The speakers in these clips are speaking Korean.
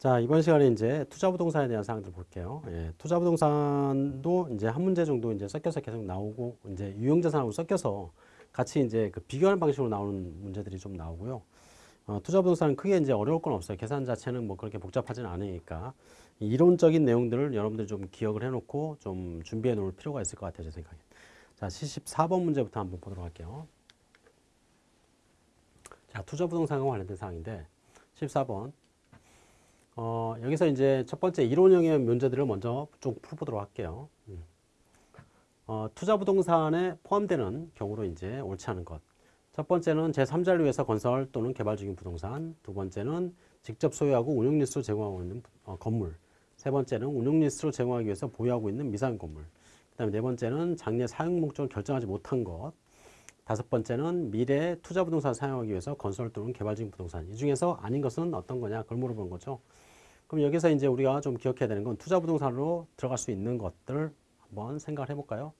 자, 이번 시간에 이제 투자 부동산에 대한 사항들 볼게요. 예, 투자 부동산도 이제 한 문제 정도 이제 섞여서 계속 나오고, 이제 유형 자산하고 섞여서 같이 이제 그 비교하는 방식으로 나오는 문제들이 좀 나오고요. 어, 투자 부동산은 크게 이제 어려울 건 없어요. 계산 자체는 뭐 그렇게 복잡하진 않으니까. 이론적인 내용들을 여러분들이 좀 기억을 해 놓고 좀 준비해 놓을 필요가 있을 것 같아요. 제 생각에. 자, 74번 문제부터 한번 보도록 할게요. 자, 투자 부동산과 관련된 사항인데, 14번. 어, 여기서 이제 첫 번째 이론형의 문제들을 먼저 좀 풀어보도록 할게요. 음. 어, 투자 부동산에 포함되는 경우로 이제 옳지 않은 것. 첫 번째는 제3자를 위해서 건설 또는 개발 중인 부동산. 두 번째는 직접 소유하고 운용 리스로 제공하고 있는 어, 건물. 세 번째는 운용 리스로 제공하기 위해서 보유하고 있는 미사용 건물. 그 다음에 네 번째는 장래 사용 목적을 결정하지 못한 것. 다섯 번째는 미래 투자 부동산 사용하기 위해서 건설 또는 개발 중인 부동산. 이 중에서 아닌 것은 어떤 거냐? 그걸 물어본 거죠. 그럼 여기서 이제 우리가 좀 기억해야 되는 건 투자 부동산으로 들어갈 수 있는 것들 한번 생각을 해볼까요?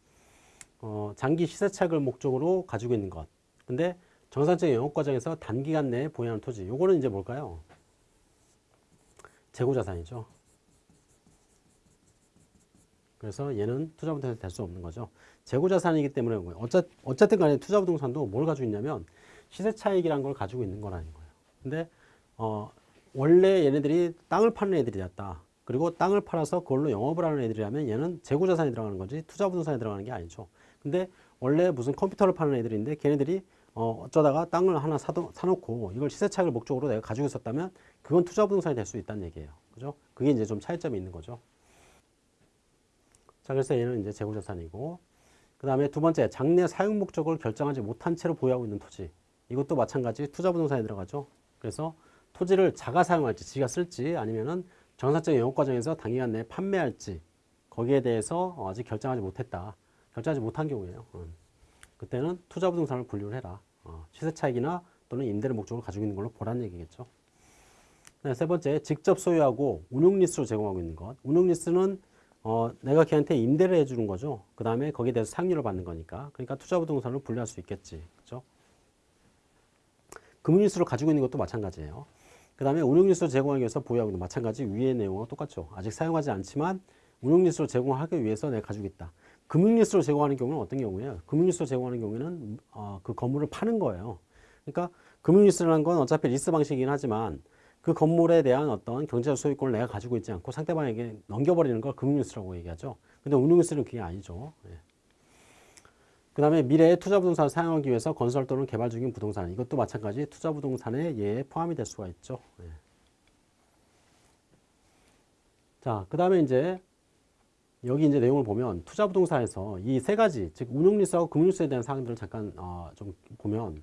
어, 장기 시세차익을 목적으로 가지고 있는 것. 근데 정상적인 영업 과정에서 단기간 내에 보유하는 토지. 요거는 이제 뭘까요? 재고 자산이죠. 그래서 얘는 투자부동산이 될 수 없는 거죠. 재고자산이기 때문에 어쨌, 어쨌든 간에 투자부동산도 뭘 가지고 있냐면 시세차익이라는 걸 가지고 있는 거라는 거예요. 근데 어, 원래 얘네들이 땅을 파는 애들이었다. 그리고 땅을 팔아서 그걸로 영업을 하는 애들이라면 얘는 재고자산에 들어가는 거지 투자부동산에 들어가는 게 아니죠. 근데 원래 무슨 컴퓨터를 파는 애들인데 걔네들이 어, 어쩌다가 땅을 하나 사도, 사놓고 이걸 시세차익을 목적으로 내가 가지고 있었다면 그건 투자부동산이 될 수 있다는 얘기예요. 그죠? 그게 이제 좀 차이점이 있는 거죠. 자, 그래서 얘는 이제 재고자산이고 그 다음에 두 번째 장래 사용 목적을 결정하지 못한 채로 보유하고 있는 토지 이것도 마찬가지 투자부동산에 들어가죠. 그래서 토지를 자가 사용할지 지가 쓸지 아니면은 정상적인 영업 과정에서 단기간 내에 판매할지 거기에 대해서 아직 결정하지 못했다. 결정하지 못한 경우에요. 음. 그때는 투자부동산을 분류를 해라. 어, 시세 차익이나 또는 임대를 목적으로 가지고 있는 걸로 보라는 얘기겠죠. 네, 세 번째, 직접 소유하고 운용리스로 제공하고 있는 것. 운용리스는 어, 내가 걔한테 임대를 해주는 거죠. 그 다음에 거기에 대해서 사용료를 받는 거니까. 그러니까 투자부동산으로 분류할 수 있겠지. 그죠? 금융리스로 가지고 있는 것도 마찬가지예요. 그 다음에 운용리스로 제공하기 위해서 보유하고 있는 마찬가지 위의 내용과 똑같죠. 아직 사용하지 않지만 운용리스로 제공하기 위해서 내가 가지고 있다. 금융리스로 제공하는 경우는 어떤 경우예요? 금융리스로 제공하는 경우에는 어, 그 건물을 파는 거예요. 그러니까 금융리스라는 건 어차피 리스 방식이긴 하지만 그 건물에 대한 어떤 경제적 소유권을 내가 가지고 있지 않고 상대방에게 넘겨버리는 걸 금융리스라고 얘기하죠. 근데 운용리스는 그게 아니죠. 예. 그 다음에 미래의 투자부동산을 사용하기 위해서 건설 또는 개발 중인 부동산 이것도 마찬가지 투자부동산의 예에 포함이 될 수가 있죠. 예. 자, 그 다음에 이제 여기 이제 내용을 보면 투자부동산에서 이 세 가지 즉 운용리스하고 금융리스에 대한 사항들을 잠깐 어, 좀 보면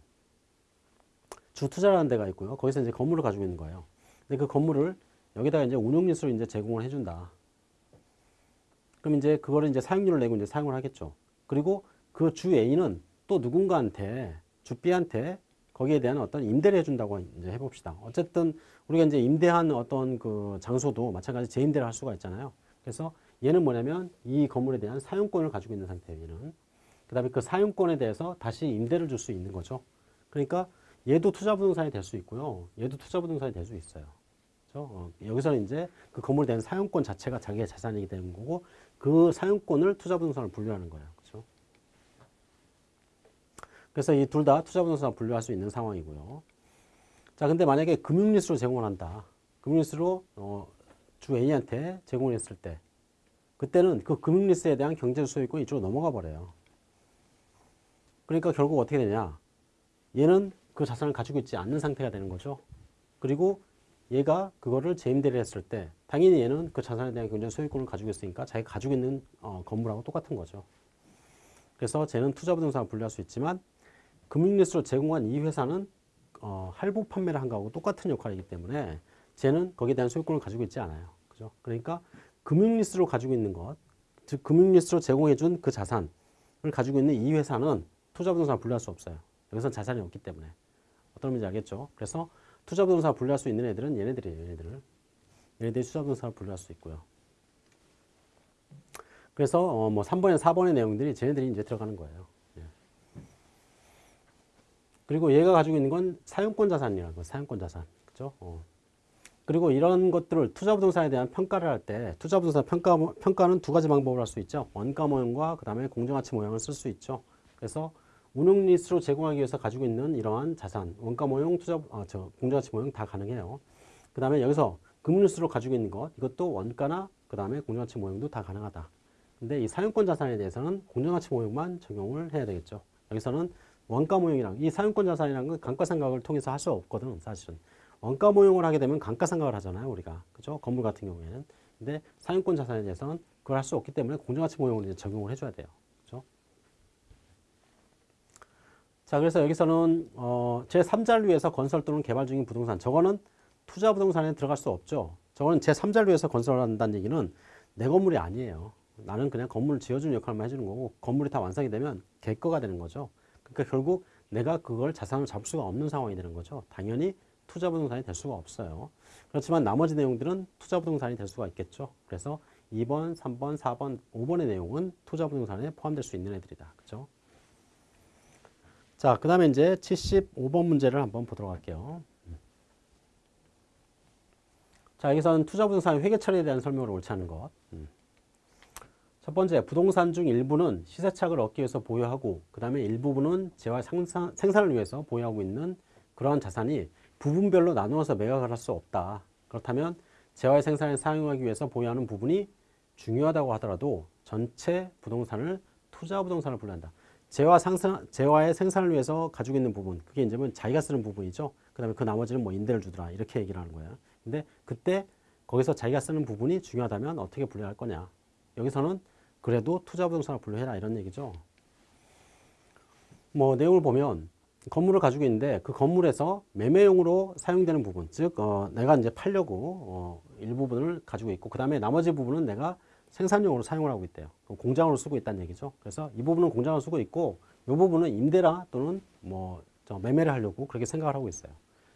주투자라는 데가 있고요. 거기서 이제 건물을 가지고 있는 거예요. 근데 그 건물을 여기다가 이제 운용리스로 이제 제공을 해준다. 그럼 이제 그거를 이제 사용료를 내고 이제 사용을 하겠죠. 그리고 그 주 A는 또 누군가한테 주 B한테 거기에 대한 어떤 임대를 해준다고 이제 해봅시다. 어쨌든 우리가 이제 임대한 어떤 그 장소도 마찬가지 재임대를 할 수가 있잖아요. 그래서 얘는 뭐냐면 이 건물에 대한 사용권을 가지고 있는 상태예요. 얘는. 그 다음에 그 사용권에 대해서 다시 임대를 줄 수 있는 거죠. 그러니까 얘도 투자부동산이 될 수 있고요. 얘도 투자부동산이 될 수 있어요. 그렇죠? 어, 여기서는 이제 그 건물에 대한 사용권 자체가 자기의 자산이기 되는 거고 그 사용권을 투자부동산을 분류하는 거예요. 그렇죠? 그래서 이 둘 다 투자부동산 분류할 수 있는 상황이고요. 자, 근데 만약에 금융리스로 제공을 한다. 금융리스로 어, 주 A한테 제공을 했을 때 그때는 그 금융리스에 대한 경제적 소유권이 이쪽으로 넘어가 버려요. 그러니까 결국 어떻게 되냐. 얘는 그 자산을 가지고 있지 않는 상태가 되는 거죠. 그리고 얘가 그거를 재임대를 했을 때 당연히 얘는 그 자산에 대한 경제적 소유권을 가지고 있으니까 자기가 가지고 있는 어, 건물하고 똑같은 거죠. 그래서 쟤는 투자부동산을 분류할 수 있지만 금융리스로 제공한 이 회사는 어, 할부 판매를 한 거하고 똑같은 역할이기 때문에 쟤는 거기에 대한 소유권을 가지고 있지 않아요. 그죠? 그러니까 금융리스로 가지고 있는 것, 즉 금융리스로 제공해 준 그 자산을 가지고 있는 이 회사는 투자부동산을 분류할 수 없어요. 여기서 자산이 없기 때문에. 어떤 의미인지 알겠죠? 그래서 투자부동산을 분류할 수 있는 애들은 얘네들이에요. 얘네들을. 얘네들이 투자부동산을 분류할 수 있고요. 그래서 어 뭐 3번에 4번의 내용들이 쟤네들이 이제 들어가는 거예요. 예. 그리고 얘가 가지고 있는 건 사용권 자산이라고 사용권 자산. 그죠? 어. 그리고 이런 것들을 투자 부동산에 대한 평가를 할 때 투자 부동산 평가 평가는 두 가지 방법을 할 수 있죠. 원가 모형과 그 다음에 공정가치 모형을 쓸 수 있죠. 그래서 운용 리스로 제공하기 위해서 가지고 있는 이러한 자산, 원가 모형, 투자 아, 저 공정가치 모형 다 가능해요. 그 다음에 여기서 금융 리스로 가지고 있는 것 이것도 원가나 그 다음에 공정가치 모형도 다 가능하다. 근데 이 사용권 자산에 대해서는 공정가치 모형만 적용을 해야 되겠죠. 여기서는 원가 모형이랑 이 사용권 자산이라는 건 감가상각을 통해서 할 수 없거든 사실은. 원가 모형을 하게 되면 감가상각을 하잖아요 우리가 그죠 건물 같은 경우에는 근데 사용권 자산에 대해서는 그걸 할 수 없기 때문에 공정가치 모형을 이제 적용을 해줘야 돼요 그죠 자 그래서 여기서는 어, 제 3자를 위해서 건설 또는 개발 중인 부동산 저거는 투자 부동산에 들어갈 수 없죠 저거는 제 3자를 위해서 건설한다는 얘기는 내 건물이 아니에요 나는 그냥 건물을 지어주는 역할만 해주는 거고 건물이 다 완성이 되면 개 거가 되는 거죠 그러니까 결국 내가 그걸 자산을 잡을 수가 없는 상황이 되는 거죠 당연히 투자 부동산이 될 수가 없어요. 그렇지만 나머지 내용들은 투자 부동산이 될 수가 있겠죠. 그래서 2번, 3번, 4번, 5번의 내용은 투자 부동산에 포함될 수 있는 애들이다. 그죠? 자, 그 다음에 이제 75번 문제를 한번 보도록 할게요. 자, 여기서는 투자 부동산 회계 처리에 대한 설명을 옳지 않은 것. 음. 첫 번째, 부동산 중 일부는 시세착을 얻기 위해서 보유하고, 그 다음에 일부분은 재화 생산, 생산을 위해서 보유하고 있는 그러한 자산이 부분별로 나누어서 매각을 할 수 없다. 그렇다면 재화의 생산에 사용하기 위해서 보유하는 부분이 중요하다고 하더라도 전체 부동산을 투자 부동산을 분류한다. 재화 상산, 재화의 생산을 위해서 가지고 있는 부분, 그게 이제 뭐 자기가 쓰는 부분이죠. 그 다음에 그 나머지는 뭐 임대를 주더라. 이렇게 얘기를 하는 거야. 근데 그때 거기서 자기가 쓰는 부분이 중요하다면 어떻게 분류할 거냐. 여기서는 그래도 투자 부동산을 분류해라. 이런 얘기죠. 뭐 내용을 보면 건물을 가지고 있는데 그 건물에서 매매용으로 사용되는 부분 즉 어, 내가 이제 팔려고 어, 일부분을 가지고 있고 그 다음에 나머지 부분은 내가 생산용으로 사용을 하고 있대요. 공장으로 쓰고 있다는 얘기죠. 그래서 이 부분은 공장으로 쓰고 있고 이 부분은 임대라 또는 뭐 매매를 하려고 그렇게 생각을 하고 있어요.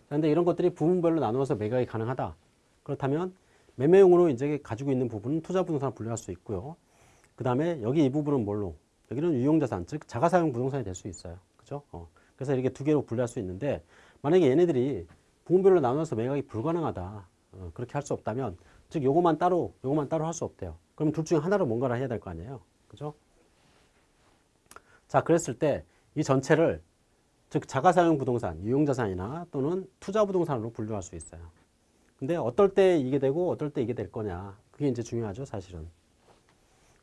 그런데 이런 것들이 부분별로 나누어서 매각이 가능하다. 그렇다면 매매용으로 이제 가지고 있는 부분은 투자 부동산을 분류할 수 있고요. 그 다음에 여기 이 부분은 뭘로? 여기는 유용자산 즉 자가사용 부동산이 될 수 있어요. 그죠? 어. 그래서 이렇게 두 개로 분류할 수 있는데 만약에 얘네들이 부분별로 나눠서 매각이 불가능하다. 어, 그렇게 할 수 없다면 즉 요것만 따로 요것만 따로 할 수 없대요. 그럼 둘 중에 하나로 뭔가를 해야 될 거 아니에요. 그죠? 자, 그랬을 때 이 전체를 즉 자가사용 부동산, 유용자산이나 또는 투자 부동산으로 분류할 수 있어요. 근데 어떨 때 이게 되고 어떨 때 이게 될 거냐. 그게 이제 중요하죠, 사실은.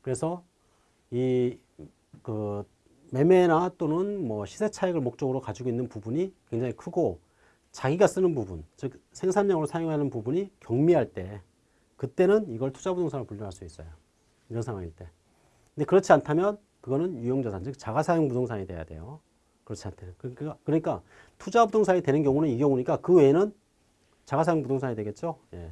그래서 이 그 매매나 또는 뭐 시세 차익을 목적으로 가지고 있는 부분이 굉장히 크고 자기가 쓰는 부분, 즉 생산량으로 사용하는 부분이 경미할 때 그때는 이걸 투자부동산으로 분류할 수 있어요. 이런 상황일 때. 근데 그렇지 않다면 그거는 유용자산, 즉 자가사용 부동산이 돼야 돼요. 그렇지 않다면. 그러니까, 그러니까 투자 부동산이 되는 경우는 이 경우니까 그 외에는 자가사용 부동산이 되겠죠. 예.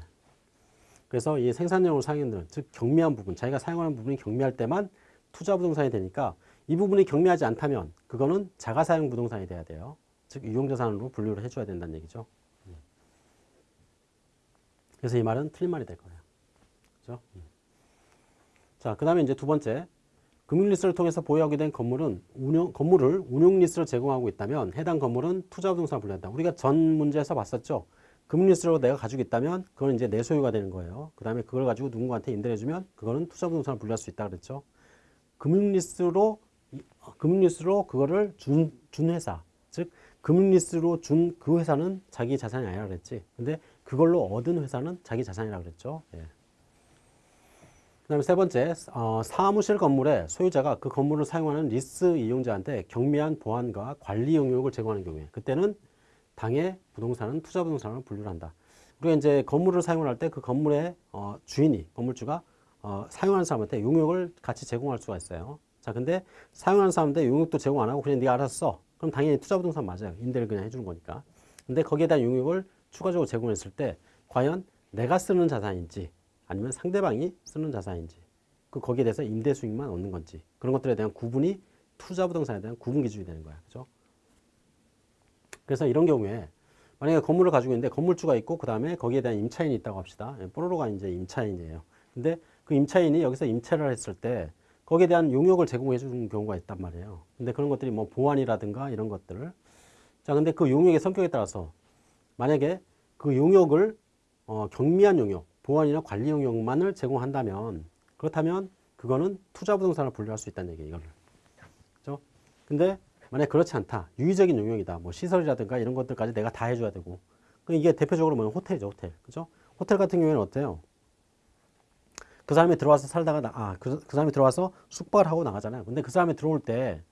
그래서 이 생산량으로 사용하는 즉 경미한 부분, 자기가 사용하는 부분이 경미할 때만 투자 부동산이 되니까 이 부분이 경미하지 않다면 그거는 자가사용 부동산이 돼야 돼요. 즉 유용자산으로 분류를 해줘야 된다는 얘기죠. 그래서 이 말은 틀린 말이 될 거예요. 그죠? 자, 그 다음에 이제 두 번째. 금융리스를 통해서 보유하게 된 건물은 운영, 건물을 운용리스로 제공하고 있다면 해당 건물은 투자부동산을 분류한다. 우리가 전 문제에서 봤었죠. 금융리스로 내가 가지고 있다면 그건 이제 내 소유가 되는 거예요. 그 다음에 그걸 가지고 누군가한테 임대를 해주면 그거는 투자부동산을 분류할 수 있다 그랬죠. 금융리스로 금융리스로 그거를 준, 준 회사 즉 금융리스로 준 그 회사는 자기 자산이 아니라 그랬지 근데 그걸로 얻은 회사는 자기 자산이라 그랬죠 예. 그 다음에 세 번째 어, 사무실 건물의 소유자가 그 건물을 사용하는 리스 이용자한테 경미한 보안과 관리 용역을 제공하는 경우에 그때는 당해 부동산은 투자 부동산으로 분류를 한다 우리가 이제 건물을 사용을 할때 그 건물의 어, 주인이 건물주가 어, 사용하는 사람한테 용역을 같이 제공할 수가 있어요 자, 근데 사용하는 사람한테 용역도 제공 안 하고 그냥 네가 알아서 써. 그럼 당연히 투자 부동산 맞아요. 임대를 그냥 해주는 거니까. 근데 거기에 대한 용역을 추가적으로 제공했을 때 과연 내가 쓰는 자산인지 아니면 상대방이 쓰는 자산인지 그 거기에 대해서 임대 수익만 얻는 건지 그런 것들에 대한 구분이 투자 부동산에 대한 구분 기준이 되는 거야. 그죠? 그래서 이런 경우에 만약에 건물을 가지고 있는데 건물주가 있고 그 다음에 거기에 대한 임차인이 있다고 합시다. 예, 뽀로로가 이제 임차인이에요. 근데 그 임차인이 여기서 임차를 했을 때 거기에 대한 용역을 제공해 주는 경우가 있단 말이에요. 근데 그런 것들이 뭐 보안이라든가 이런 것들을 자, 근데 그 용역의 성격에 따라서 만약에 그 용역을 어, 경미한 용역, 보안이나 관리 용역만을 제공한다면 그렇다면 그거는 투자 부동산을 분류할 수 있다는 얘기예요. 이거를. 그죠? 근데 만약 그렇지 않다. 유의적인 용역이다. 뭐 시설이라든가 이런 것들까지 내가 다 해줘야 되고. 그 이게 대표적으로 뭐냐면 호텔이죠. 호텔. 그죠? 호텔 같은 경우에는 어때요? 그 사람이 들어와서 살다가 나, 아, 그, 그 사람이 들어와서 숙박을 하고 나가잖아요. 근데 그 사람이 들어올 때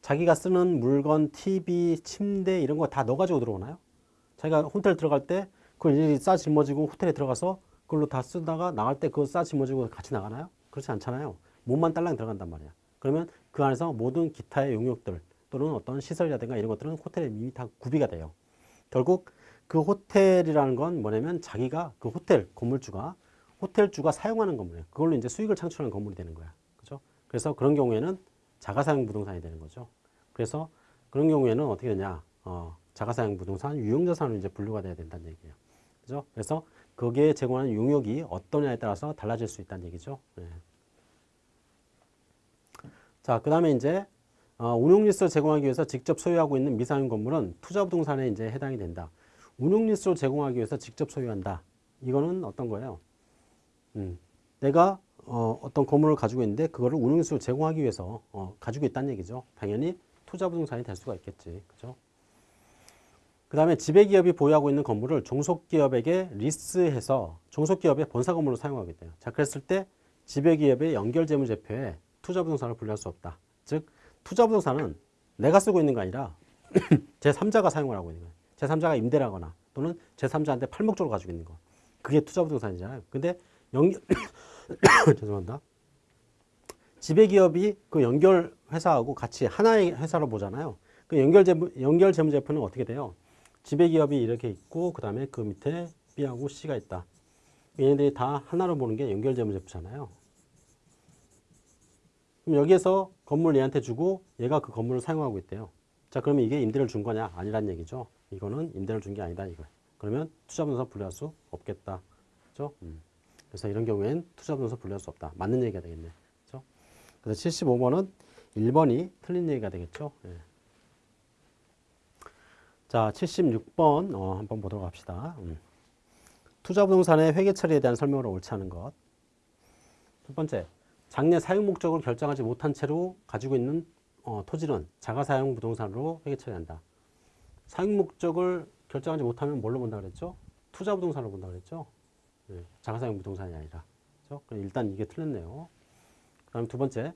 자기가 쓰는 물건, TV, 침대 이런 거 다 넣어가지고 들어오나요? 자기가 호텔 들어갈 때 그걸 일일이 싸 짊어지고 호텔에 들어가서 그걸로 다 쓰다가 나갈 때 그거 싸 짊어지고 같이 나가나요? 그렇지 않잖아요. 몸만 딸랑 들어간단 말이야. 그러면 그 안에서 모든 기타의 용역들 또는 어떤 시설이라든가 이런 것들은 호텔에 이미 다 구비가 돼요. 결국 그 호텔이라는 건 뭐냐면 자기가 그 호텔 건물주가 호텔주가 사용하는 건물이에요. 그걸로 이제 수익을 창출하는 건물이 되는 거야. 그죠? 그래서 그런 경우에는 자가사용 부동산이 되는 거죠. 그래서 그런 경우에는 어떻게 되냐? 어, 자가사용 부동산 유용자산으로 이제 분류가 돼야 된다는 얘기예요. 그죠? 그래서 거기에 제공하는 용역이 어떠냐에 따라서 달라질 수 있다는 얘기죠. 네. 자, 그 다음에 이제 어, 운용리스를 제공하기 위해서 직접 소유하고 있는 미사용 건물은 투자부동산에 이제 해당이 된다. 운용리스를 제공하기 위해서 직접 소유한다. 이거는 어떤 거예요? 음, 내가 어, 어떤 건물을 가지고 있는데 그거를 운용리스로 제공하기 위해서 어, 가지고 있다는 얘기죠. 당연히 투자부동산이 될 수가 있겠지. 그죠? 그 다음에 지배기업이 보유하고 있는 건물을 종속기업에게 리스해서 종속기업의 본사 건물로 사용하게 돼요. 자, 그랬을 때 지배기업의 연결재무제표에 투자부동산을 분류할 수 없다. 즉, 투자부동산은 내가 쓰고 있는 게 아니라 제3자가 사용을 하고 있는 거예요. 제3자가 임대를 하거나 또는 제3자한테 팔목적으로 가지고 있는 거. 그게 투자부동산이잖아요. 근데 연결, 죄송합니다. 지배기업이 그 연결 회사하고 같이 하나의 회사로 보잖아요. 그 연결 재무, 연결 재무제표는 어떻게 돼요? 지배기업이 이렇게 있고 그 다음에 그 밑에 B하고 C가 있다. 얘네들이 다 하나로 보는 게 연결 재무제표잖아요. 그럼 여기에서 건물 얘한테 주고 얘가 그 건물을 사용하고 있대요. 자 그러면 이게 임대를 준 거냐? 아니란 얘기죠. 이거는 임대를 준 게 아니다 이거. 그러면 투자부동산 분류할 수 없겠다. 그죠? 음. 그래서 이런 경우엔 투자부동산 분류할 수 없다. 맞는 얘기가 되겠네. 그죠? 그래서 75번은 1번이 틀린 얘기가 되겠죠. 예. 자, 76번 어, 한번 보도록 합시다. 음. 투자 부동산의 회계 처리에 대한 설명으로 옳지 않은 것. 첫 번째, 장래 사용 목적을 결정하지 못한 채로 가지고 있는 어, 토지는 자가사용 부동산으로 회계 처리한다. 사용 목적을 결정하지 못하면 뭘로 본다 그랬죠? 투자 부동산으로 본다 그랬죠? 네, 자가사용 부동산이 아니라. 그렇죠? 일단 이게 틀렸네요. 그 다음 두 번째,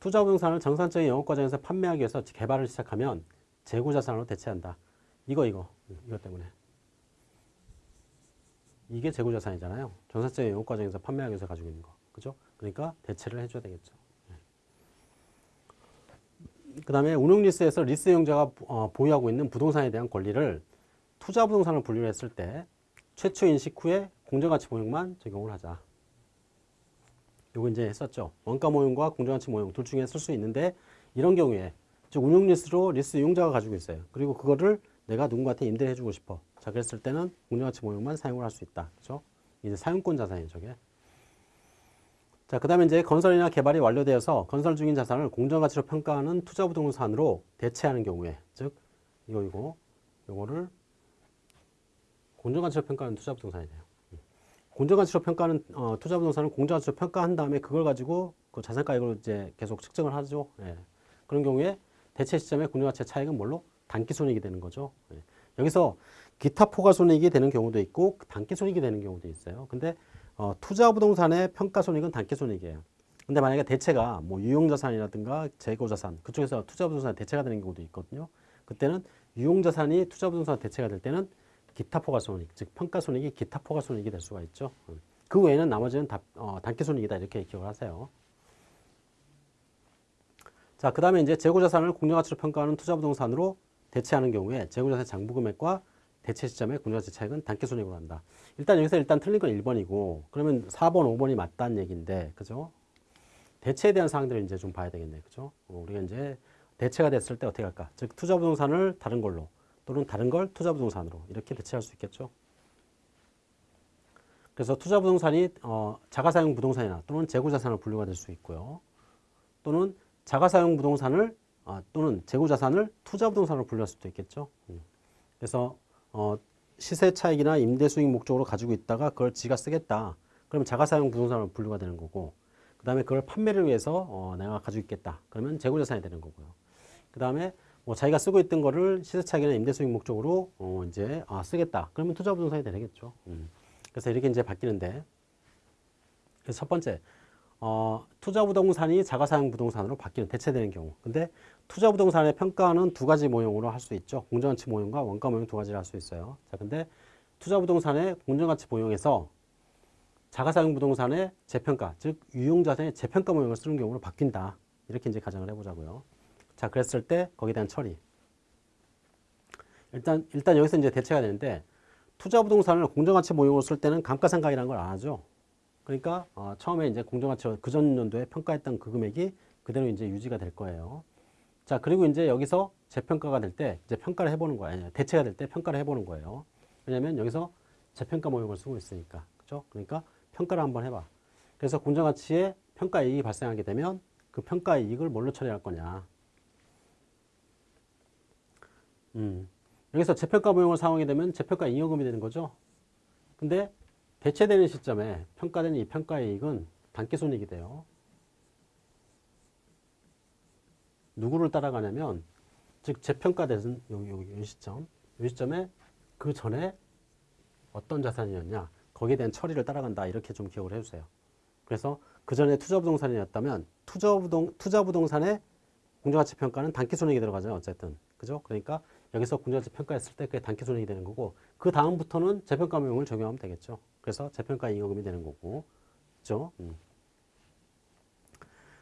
투자 부동산을 정상적인 영업 과정에서 판매하기 위해서 개발을 시작하면 재고 자산으로 대체한다. 이거 이거 이것 때문에 이게 재고자산이잖아요. 정상적인 영업 과정에서 판매하기 위해서 가지고 있는 거, 그죠? 그러니까 대체를 해줘야 되겠죠. 그 다음에 운용리스에서 리스용자가 어, 보유하고 있는 부동산에 대한 권리를 투자 부동산을 분류를 했을 때 최초 인식 후에 공정가치 모형만 적용을 하자. 요거 이제 했었죠. 원가 모형과 공정가치 모형 둘 중에 쓸 수 있는데 이런 경우에 즉 운용리스로 리스 이용자가 가지고 있어요. 그리고 그거를 내가 누군가한테 임대를 해주고 싶어. 자, 그랬을 때는 공정가치 모형만 사용을 할 수 있다. 그죠? 이제 사용권 자산이에요, 저게. 자, 그 다음에 이제 건설이나 개발이 완료되어서 건설 중인 자산을 공정가치로 평가하는 투자부동산으로 대체하는 경우에, 즉, 이거, 이거, 요거를 공정가치로 평가하는 투자부동산이 돼요. 공정가치로 평가하는 어, 투자부동산을 공정가치로 평가한 다음에 그걸 가지고 그 자산가액으로 이제 계속 측정을 하죠. 예. 그런 경우에 대체 시점의 공정가치의 차익은 뭘로? 단기 손익이 되는 거죠. 예. 여기서 기타 포괄 손익이 되는 경우도 있고 단기 손익이 되는 경우도 있어요. 근데 어, 투자 부동산의 평가 손익은 단기 손익이에요. 근데 만약에 대체가 뭐 유용자산이라든가 재고자산 그쪽에서 투자 부동산 대체가 되는 경우도 있거든요. 그때는 유용자산이 투자 부동산 대체가 될 때는 기타 포괄 손익, 즉 평가 손익이 기타 포괄 손익이 될 수가 있죠. 그 외에는 나머지는 다, 어, 단기 손익이다 이렇게 기억을 하세요. 자, 그 다음에 이제 재고자산을 공정가치로 평가하는 투자부동산으로 대체하는 경우에 재고자산 장부금액과 대체 시점의 공정가치 차익은 단기손익으로 한다. 일단 여기서 일단 틀린 건 1번이고 그러면 4번, 5번이 맞다는 얘기인데 그죠? 대체에 대한 사항들을 이제 좀 봐야 되겠네. 그죠? 어, 우리가 이제 대체가 됐을 때 어떻게 할까? 즉 투자 부동산을 다른 걸로 또는 다른 걸 투자 부동산으로 이렇게 대체할 수 있겠죠. 그래서 투자 부동산이 어, 자가사용 부동산이나 또는 재고자산으로 분류가 될 수 있고요. 또는 자가사용 부동산을 어, 또는 재고자산을 투자부동산으로 분류할 수도 있겠죠. 음. 그래서 어, 시세 차익이나 임대 수익 목적으로 가지고 있다가 그걸 지가 쓰겠다. 그러면 자가사용 부동산으로 분류가 되는 거고 그 다음에 그걸 판매를 위해서 어, 내가 가지고 있겠다. 그러면 재고자산이 되는 거고요. 그 다음에 뭐 자기가 쓰고 있던 거를 시세 차익이나 임대 수익 목적으로 어, 이제 아, 쓰겠다. 그러면 투자 부동산이 되겠죠. 음. 그래서 이렇게 이제 바뀌는데 그래서 첫 번째 어, 투자 부동산이 자가사용 부동산으로 바뀌는 대체되는 경우. 근데 투자 부동산의 평가는 두 가지 모형으로 할 수 있죠. 공정가치 모형과 원가 모형 두 가지를 할 수 있어요. 자, 근데 투자 부동산의 공정가치 모형에서 자가사용 부동산의 재평가, 즉 유용자산의 재평가 모형을 쓰는 경우로 바뀐다. 이렇게 이제 가정을 해보자고요. 자, 그랬을 때 거기에 대한 처리. 일단 일단 여기서 이제 대체가 되는데 투자 부동산을 공정가치 모형으로 쓸 때는 감가상각이라는 걸 안 하죠. 그러니까 어, 처음에 이제 공정가치 그 전 연도에 평가했던 그 금액이 그대로 이제 유지가 될 거예요. 자, 그리고 이제 여기서 재평가가 될 때 이제 평가를 해보는 거예요. 대체가 될 때 평가를 해보는 거예요. 왜냐하면 여기서 재평가 모형을 쓰고 있으니까. 그죠? 그러니까 평가를 한번 해봐. 그래서 공정가치에 평가 이익이 발생하게 되면 그 평가 이익을 뭘로 처리할 거냐. 음. 여기서 재평가 모형을 사용하게 되면 재평가 잉여금이 되는 거죠. 근데 대체되는 시점에 평가되는 이 평가 이익은 단기 손익이 돼요. 누구를 따라가냐면 즉 재평가된 여기 여기 이 시점 이 시점에 그 전에 어떤 자산이었냐 거기에 대한 처리를 따라간다 이렇게 좀 기억을 해주세요. 그래서 그 전에 투자 부동산이었다면 투자 부동 투자 부동산의 공정가치 평가는 단기 손익이 들어가죠 어쨌든 그죠? 그러니까 여기서 공정가치 평가했을 때 그게 단기 손익이 되는 거고 그 다음부터는 재평가 모형을 적용하면 되겠죠. 그래서 재평가 잉여금이 되는 거고 그죠? 음.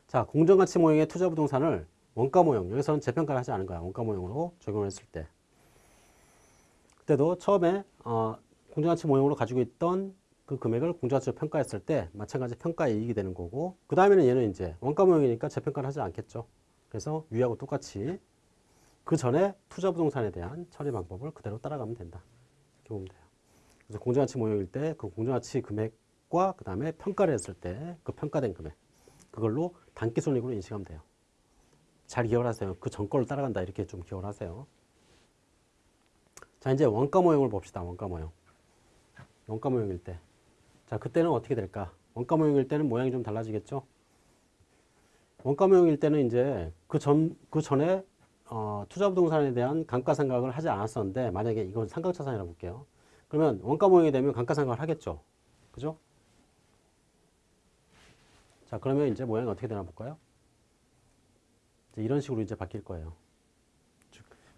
자 공정가치 모형의 투자 부동산을 원가 모형. 여기서는 재평가를 하지 않은 거야. 원가 모형으로 적용을 했을 때. 그때도 처음에 어, 공정가치 모형으로 가지고 있던 그 금액을 공정가치로 평가했을 때 마찬가지 평가 이익이 되는 거고 그 다음에는 얘는 이제 원가 모형이니까 재평가를 하지 않겠죠. 그래서 위하고 똑같이 그 전에 투자 부동산에 대한 처리 방법을 그대로 따라가면 된다. 이렇게 보면 돼요. 그래서 공정가치 모형일 때 그 공정가치 금액과 그 다음에 평가를 했을 때 그 평가된 금액 그걸로 단기 손익으로 인식하면 돼요 잘 기억을 하세요. 그 전거를 따라간다 이렇게 좀 기억을 하세요. 자 이제 원가 모형을 봅시다. 원가 모형. 원가 모형일 때. 자 그때는 어떻게 될까? 원가 모형일 때는 모양이 좀 달라지겠죠? 원가 모형일 때는 이제 그 전, 그 전에 어, 투자 부동산에 대한 감가상각을 하지 않았었는데 만약에 이건 상각자산이라고 볼게요. 그러면 원가 모형이 되면 감가상각을 하겠죠. 그죠? 자 그러면 이제 모양이 어떻게 되나 볼까요? 이런 식으로 이제 바뀔 거예요.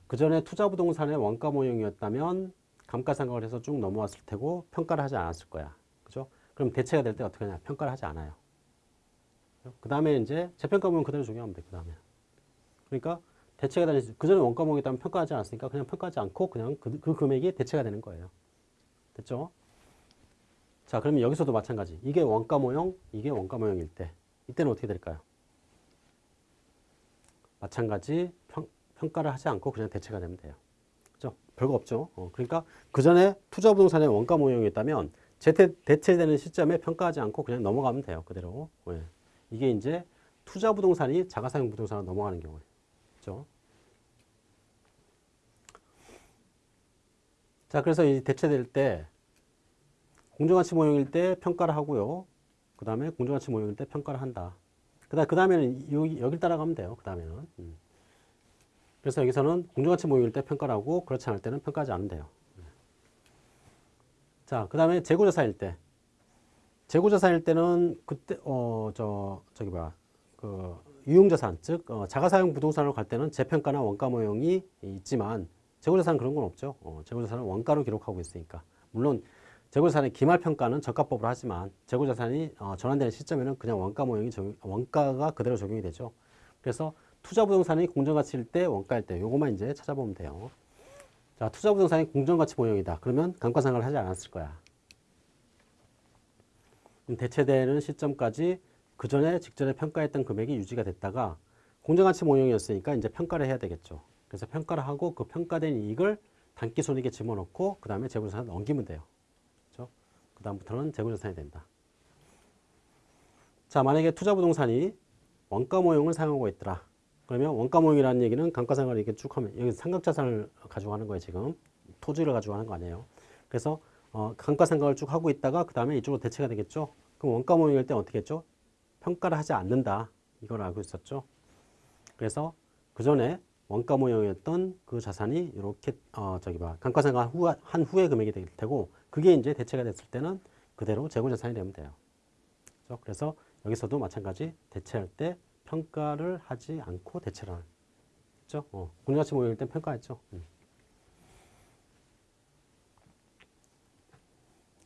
그 전에 투자 부동산의 원가 모형이었다면 감가상각을 해서 쭉 넘어왔을 테고 평가를 하지 않았을 거야. 그죠? 그럼 대체가 될 때 어떻게 하냐? 평가를 하지 않아요. 그 다음에 이제 재평가 모형 그대로 적용하면 돼. 그 다음에. 그러니까 대체가 되는, 그 전에 원가 모형이었다면 평가하지 않았으니까 그냥 평가하지 않고 그냥 그, 그 금액이 대체가 되는 거예요. 됐죠? 자, 그러면 여기서도 마찬가지. 이게 원가 모형, 이게 원가 모형일 때. 이때는 어떻게 될까요? 마찬가지 평, 평가를 하지 않고 그냥 대체가 되면 돼요. 그죠? 별거 없죠. 어, 그러니까 그 전에 투자 부동산의 원가 모형이 있다면 재태, 대체되는 시점에 평가하지 않고 그냥 넘어가면 돼요. 그대로. 네. 이게 이제 투자 부동산이 자가사용 부동산으로 넘어가는 경우예요. 그죠? 자, 그래서 이 대체될 때 공정가치 모형일 때 평가를 하고요. 그 다음에 공정가치 모형일 때 평가를 한다. 그다음 그 다음에는 여기 여기 따라가면 돼요. 그 다음에는. 음. 그래서 여기서는 공정가치 모형일 때 평가를 하고 그렇지 않을 때는 평가하지 않으면 돼요. 자, 그 다음에 재고자산일 때. 재고자산일 때는 그때 어 저 저기 뭐야 그 유용자산 즉 어, 자가사용 부동산으로 갈 때는 재평가나 원가 모형이 있지만 재고자산 그런 건 없죠. 어, 재고자산은 원가로 기록하고 있으니까 물론 재고자산의 기말평가는 저가법으로 하지만 재고자산이 어, 전환되는 시점에는 그냥 원가 모형이 적용, 원가가 그대로 적용이 되죠. 그래서 투자부동산이 공정가치일 때 원가일 때 요것만 이제 찾아보면 돼요. 자, 투자부동산이 공정가치 모형이다. 그러면 감가상각을 하지 않았을 거야. 대체되는 시점까지 그 전에 직전에 평가했던 금액이 유지가 됐다가 공정가치 모형이었으니까 이제 평가를 해야 되겠죠. 그래서 평가를 하고 그 평가된 이익을 단기 손익에 집어넣고 그 다음에 재고자산을 넘기면 돼요. 그 다음부터는 재고자산이 된다. 자, 만약에 투자부동산이 원가 모형을 사용하고 있더라. 그러면 원가 모형이라는 얘기는 감가상각을 이렇게 쭉 하면 여기 삼각자산을 가지고 하는 거예요, 지금. 토지를 가지고 하는 거 아니에요. 그래서 어, 감가상각을 쭉 하고 있다가 그 다음에 이쪽으로 대체가 되겠죠. 그럼 원가 모형일 때 어떻게 했죠? 평가를 하지 않는다. 이걸 알고 있었죠. 그래서 그 전에 원가 모형이었던 그 자산이 이렇게 어 저기 봐 감가상각 후, 한 후에 금액이 될 테고 그게 이제 대체가 됐을 때는 그대로 재고 자산이 되면 돼요. 그렇죠? 그래서 여기서도 마찬가지 대체할 때 평가를 하지 않고 대체를 하는 그렇죠? 어, 공정가치 모형일 때 평가했죠. 음.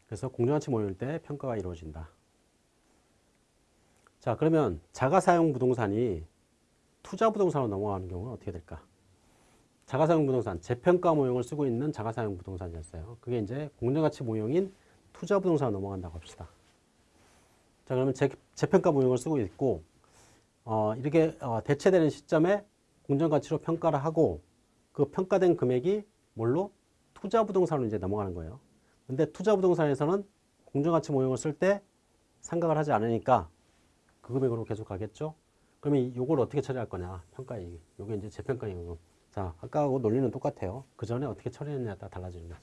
그래서 공정가치 모형일 때 평가가 이루어진다. 자 그러면 자가사용 부동산이 투자 부동산으로 넘어가는 경우는 어떻게 될까? 자가사용 부동산, 재평가 모형을 쓰고 있는 자가사용 부동산이었어요. 그게 이제 공정가치 모형인 투자 부동산으로 넘어간다고 합시다. 자, 그러면 재, 재평가 모형을 쓰고 있고, 어, 이렇게 어, 대체되는 시점에 공정가치로 평가를 하고, 그 평가된 금액이 뭘로? 투자 부동산으로 이제 넘어가는 거예요. 근데 투자 부동산에서는 공정가치 모형을 쓸 때 상각을 하지 않으니까 그 금액으로 계속 가겠죠? 그러면 요걸 어떻게 처리할 거냐? 평가이익. 요게 이제 재평가이익. 자, 아까하고 논리는 똑같아요. 그 전에 어떻게 처리했냐에 따라 달라지는 거죠.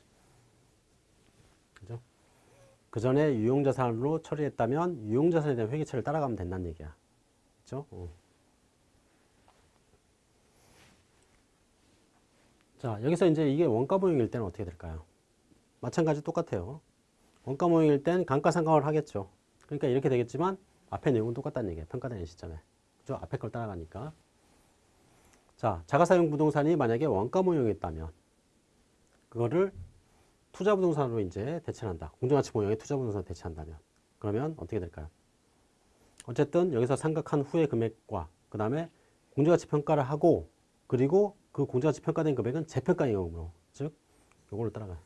그죠? 그 전에 유용자산으로 처리했다면 유용자산에 대한 회계처리를 따라가면 된다는 얘기야. 그죠? 어. 자, 여기서 이제 이게 원가 모형일 때는 어떻게 될까요? 마찬가지 똑같아요. 원가 모형일 땐 감가상각을 하겠죠. 그러니까 이렇게 되겠지만 앞에 내용은 똑같다는 얘기예요. 평가되는 시점에. 그죠? 앞에 걸 따라가니까. 자, 자가사용 부동산이 만약에 원가 모형이었다면 그거를 투자 부동산으로 이제 대체한다. 공정가치 모형의 투자 부동산으로 대체한다면 그러면 어떻게 될까요? 어쨌든 여기서 상각한 후의 금액과 그 다음에 공정가치 평가를 하고 그리고 그 공정가치 평가된 금액은 재평가 임금으로 즉 요거를 따라가요.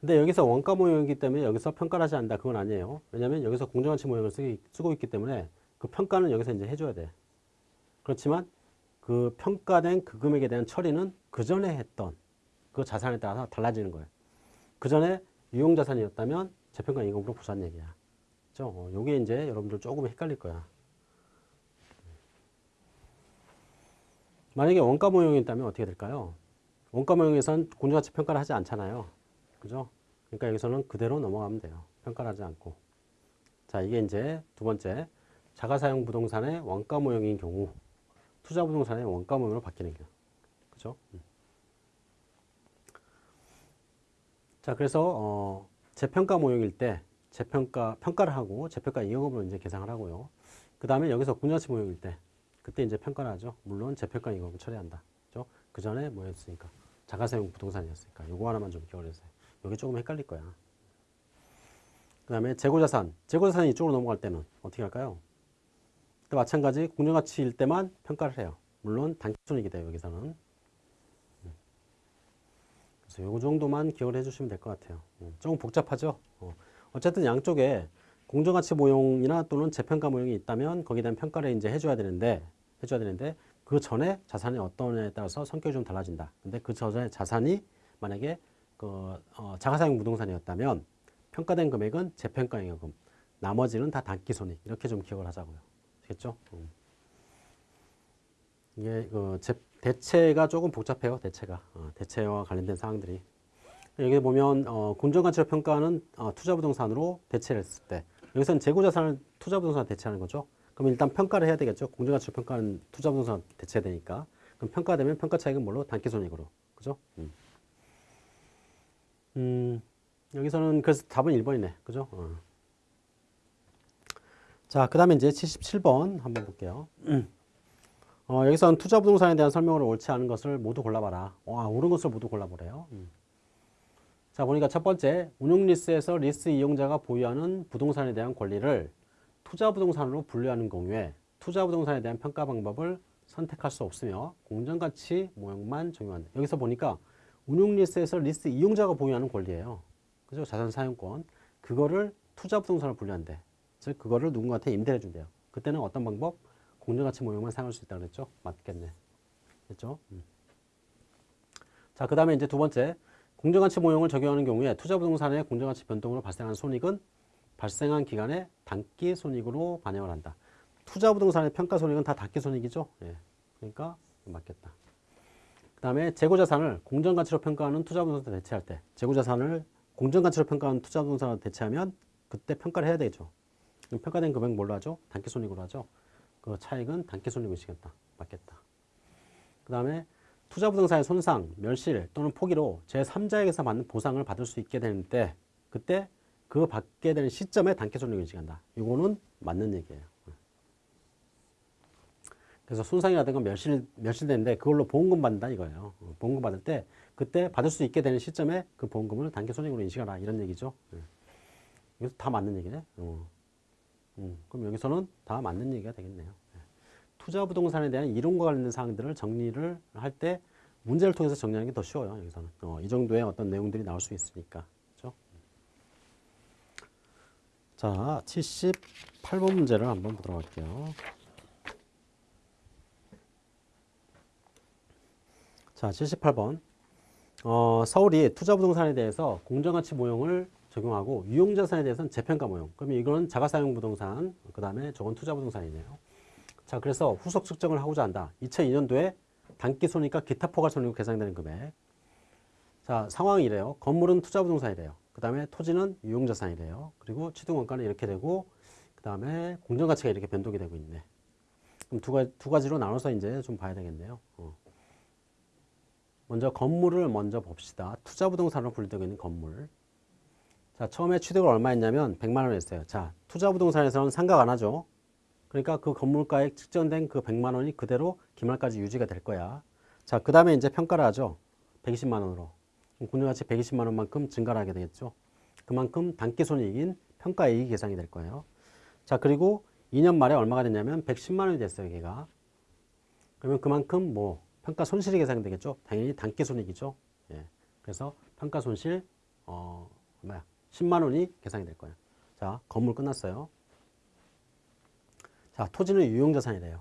근데 여기서 원가 모형이기 때문에 여기서 평가를 하지 않는다. 그건 아니에요. 왜냐하면 여기서 공정가치 모형을 쓰기, 쓰고 있기 때문에 그 평가는 여기서 이제 해줘야 돼. 그렇지만 그 평가된 그 금액에 대한 처리는 그 전에 했던 그 자산에 따라서 달라지는 거예요. 그 전에 유용자산이었다면 재평가 임금으로 부산 얘기야. 그죠? 어, 요게 이제 여러분들 조금 헷갈릴 거야. 만약에 원가 모형이었다면 어떻게 될까요? 원가 모형에선 공정가치 평가를 하지 않잖아요. 그죠? 그러니까 여기서는 그대로 넘어가면 돼요. 평가를 하지 않고. 자, 이게 이제 두 번째. 자가사용 부동산의 원가 모형인 경우, 투자 부동산의 원가 모형으로 바뀌는 경우. 그죠? 음. 자, 그래서, 어, 재평가 모형일 때, 재평가, 평가를 하고, 재평가 이익업으로 이제 계산을 하고요. 그 다음에 여기서 공정가치 모형일 때, 그때 이제 평가를 하죠. 물론 재평가 이익업을 처리한다. 그죠? 그 전에 뭐였으니까? 자가사용 부동산이었으니까. 요거 하나만 좀 기억을 해주세요. 여기 조금 헷갈릴 거야. 그 다음에 재고자산. 재고자산이 이쪽으로 넘어갈 때는 어떻게 할까요? 또 마찬가지 공정가치일 때만 평가를 해요. 물론 단기손익이 돼요. 여기서는. 그래서 요 정도만 기억을 해주시면 될 것 같아요. 조금 복잡하죠? 어. 어쨌든 양쪽에 공정가치 모형이나 또는 재평가 모형이 있다면 거기에 대한 평가를 이제 해줘야 되는데 해줘야 되는데 그 전에 자산이 어떤에 따라서 성격이 좀 달라진다. 근데 그 전에 자산이 만약에 그 어, 자가사용 부동산이었다면 평가된 금액은 재평가잉여금, 나머지는 다 단기손익 이렇게 좀 기억을 하자고요. 아시겠죠? 음. 이게 그 제, 대체가 조금 복잡해요. 대체가 어, 대체와 관련된 사항들이 여기 보면 어, 공정가치로 평가하는 어, 투자부동산으로 대체를 했을 때 여기서는 재고자산을 투자부동산 대체하는 거죠. 그럼 일단 평가를 해야 되겠죠. 공정가치로 평가하는 투자부동산 대체해야 되니까 그럼 평가되면 평가 차익은 뭘로 단기손익으로 그죠? 음. 음, 여기서는 그래서 답은 1번이네. 그죠? 어. 자, 그 다음에 이제 77번 한번 볼게요. 어, 여기서는 투자 부동산에 대한 설명을 옳지 않은 것을 모두 골라봐라. 와, 옳은 것을 모두 골라보래요. 음. 자, 보니까 첫 번째, 운용리스에서 리스 이용자가 보유하는 부동산에 대한 권리를 투자 부동산으로 분류하는 경우에 투자 부동산에 대한 평가 방법을 선택할 수 없으며 공정가치 모형만 적용한다. 여기서 보니까 운용리스에서 리스 이용자가 보유하는 권리예요. 그죠? 자산 사용권. 그거를 투자 부동산으로 분류한대. 즉 그거를 누군가한테 임대해 준대요. 그때는 어떤 방법? 공정가치 모형만 사용할 수 있다고 그랬죠? 맞겠네. 됐죠? 음. 자, 그 다음에 이제 두 번째. 공정가치 모형을 적용하는 경우에 투자 부동산의 공정가치 변동으로 발생한 손익은 발생한 기간에 단기 손익으로 반영을 한다. 투자 부동산의 평가 손익은 다 단기 손익이죠? 예. 그러니까 맞겠다. 그 다음에 재고자산을 공정가치로 평가하는 투자부동산 대체할 때 재고자산을 공정가치로 평가하는 투자부동산으로 대체하면 그때 평가를 해야 되죠. 평가된 금액 뭘로 하죠? 단기손익으로 하죠. 그 차익은 단기손익으로 시겠다. 맞겠다. 그 다음에 투자부동산의 손상, 멸실 또는 포기로 제3자에게서 받는 보상을 받을 수 있게 되는데 그때 그 받게 되는 시점에 단기손익을 인식한다. 이거는 맞는 얘기예요. 그래서 손상이라든가 멸실, 멸실되는데 그걸로 보험금 받는다 이거예요. 어, 보험금 받을 때 그때 받을 수 있게 되는 시점에 그 보험금을 단기손익으로 인식하라 이런 얘기죠. 예. 여기서 다 맞는 얘기네. 어. 음, 그럼 여기서는 다 맞는 얘기가 되겠네요. 예. 투자 부동산에 대한 이론과 관련된 사항들을 정리를 할 때 문제를 통해서 정리하는 게 더 쉬워요. 여기서는 어, 이 정도의 어떤 내용들이 나올 수 있으니까. 그렇죠? 자, 78번 문제를 한번 보도록 할게요. 자, 78번. 어, 서울이 투자 부동산에 대해서 공정가치 모형을 적용하고 유용자산에 대해서는 재평가 모형. 그러면 이거는 자가사용 부동산, 그 다음에 저건 투자 부동산이네요. 자, 그래서 후속 측정을 하고자 한다. 2002년도에 단기 손익과 기타 포괄 손익으로 계산되는 금액. 자, 상황이 이래요. 건물은 투자 부동산이래요. 그 다음에 토지는 유용자산이래요. 그리고 취득 원가는 이렇게 되고, 그 다음에 공정가치가 이렇게 변동이 되고 있네. 그럼 두, 가지, 두 가지로 나눠서 이제 좀 봐야 되겠네요. 어. 먼저 건물을 먼저 봅시다. 투자 부동산으로 분류되고 있는 건물. 자, 처음에 취득을 얼마 했냐면 100만 원 했어요. 자, 투자 부동산에서는 상각 안 하죠. 그러니까 그 건물가액 측정된 그 100만 원이 그대로 기말까지 유지가 될 거야. 자, 그 다음에 이제 평가를 하죠. 120만 원으로. 공정가치 120만 원만큼 증가를 하게 되겠죠. 그만큼 단기손익인 평가이익이 계산이 될 거예요. 자, 그리고 2년 말에 얼마가 됐냐면 110만 원이 됐어요, 걔가. 그러면 그만큼 뭐 평가 손실이 계산이 되겠죠. 당연히 단기 손익이죠. 예. 그래서 평가 손실 어 뭐야 10만 원이 계산이 될 거예요. 자 건물 끝났어요. 자 토지는 유용자산이래요.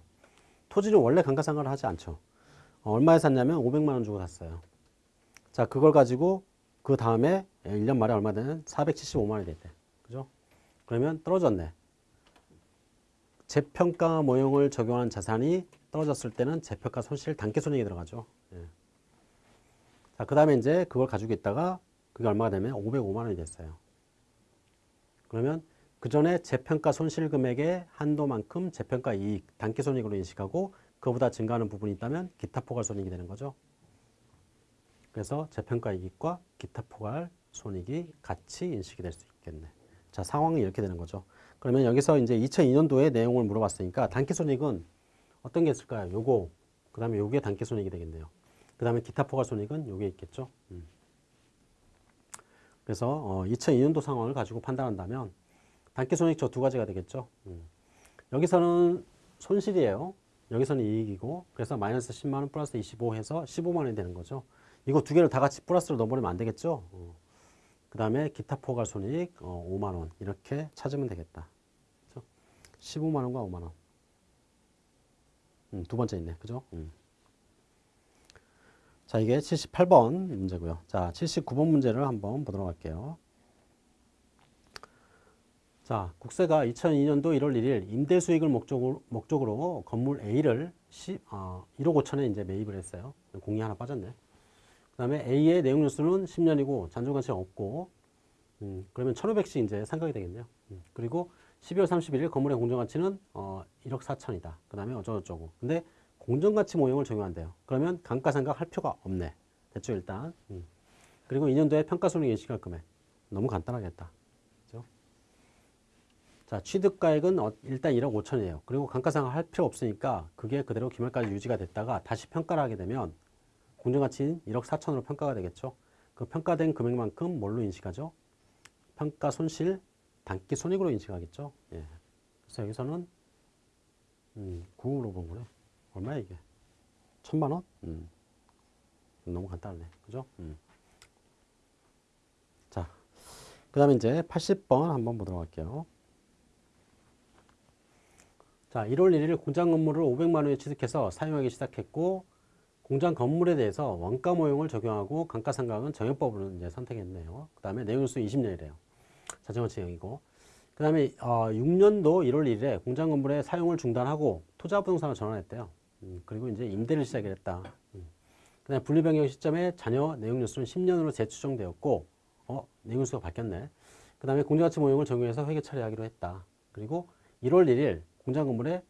토지는 원래 감가상각을 하지 않죠. 어, 얼마에 샀냐면 500만 원 주고 샀어요. 자 그걸 가지고 그 다음에 1년 말에 얼마 되는 475만 원이 됐대. 그죠? 그러면 떨어졌네. 재평가 모형을 적용한 자산이 떨어졌을 때는 재평가 손실 단기 손익이 들어가죠. 예. 자, 그 다음에 이제 그걸 가지고 있다가 그게 얼마가 되면 505만 원이 됐어요. 그러면 그 전에 재평가 손실 금액의 한도만큼 재평가 이익, 단기 손익으로 인식하고 그보다 증가하는 부분이 있다면 기타 포괄 손익이 되는 거죠. 그래서 재평가 이익과 기타 포괄 손익이 같이 인식이 될 수 있겠네. 자, 상황이 이렇게 되는 거죠. 그러면 여기서 이제 2002년도의 내용을 물어봤으니까 단기 손익은 어떤 게 있을까요? 요거, 그 다음에 요게 단기 손익이 되겠네요. 그 다음에 기타 포괄 손익은 요게 있겠죠. 음. 그래서 어, 2002년도 상황을 가지고 판단한다면 단기 손익 저 두 가지가 되겠죠. 음. 여기서는 손실이에요. 여기서는 이익이고 그래서 마이너스 10만원 플러스 25 해서 15만원이 되는 거죠. 이거 두 개를 다 같이 플러스로 넣어버리면 안 되겠죠. 어. 그 다음에 기타 포괄 손익 어, 5만원 이렇게 찾으면 되겠다. 그렇죠? 15만원과 5만원. 음, 두 번째 있네. 그죠? 음. 자, 이게 78번 문제고요. 자, 79번 문제를 한번 보도록 할게요. 자, 국세가 2002년도 1월 1일 임대 수익을 목적으로, 목적으로 건물 A를 10, 어, 1억 5천에 이제 매입을 했어요. 공이 하나 빠졌네. 그 다음에 A의 내용 뉴스는 10년이고 잔존가치가 없고, 음, 그러면 1,500씩 이제 상각이 되겠네요. 음, 그리고 12월 31일 건물의 공정가치는 어, 1억 4천이다. 그 다음에 어쩌고저쩌고. 근데 공정가치 모형을 적용한대요. 그러면 감가상각 할 필요가 없네. 됐죠, 일단. 음. 그리고 2년도에 평가손익 인식할 금액. 너무 간단하겠다. 그죠? 자, 취득가액은 어, 일단 1억 5천이에요. 그리고 감가상각 할 필요 없으니까 그게 그대로 기말까지 유지가 됐다가 다시 평가를 하게 되면 공정가치인 1억 4천으로 평가가 되겠죠. 그 평가된 금액만큼 뭘로 인식하죠? 평가 손실 단기 손익으로 인식하겠죠. 예. 그래서 여기서는 음, 9으로 본 거네. 얼마야 이게? 천만 원? 음. 너무 간단하네. 그죠? 음. 자, 그 다음에 이제 80번 한번 보도록 할게요. 자, 1월 1일 공장 건물을 500만 원에 취득해서 사용하기 시작했고 공장 건물에 대해서 원가 모형을 적용하고 감가상각은 정액법으로 이제 선택했네요. 그 다음에 내용수 20년이래요. 자전거 지형이고 그 다음에 어, 6년도 1월 1일에 공장 건물의 사용을 중단하고 부동산으로 전환했대요. 음, 그리고 이제 임대를 시작했다. 음. 그다음에 분리 변경 시점에 자녀 내용 뉴스는 10년으로 재추정되었고 어, 내용 뉴스가 바뀌었네. 그 다음에 공정가치 모형을 적용해서 회계 처리하기로 했다. 그리고 1월 1일 공장 건물의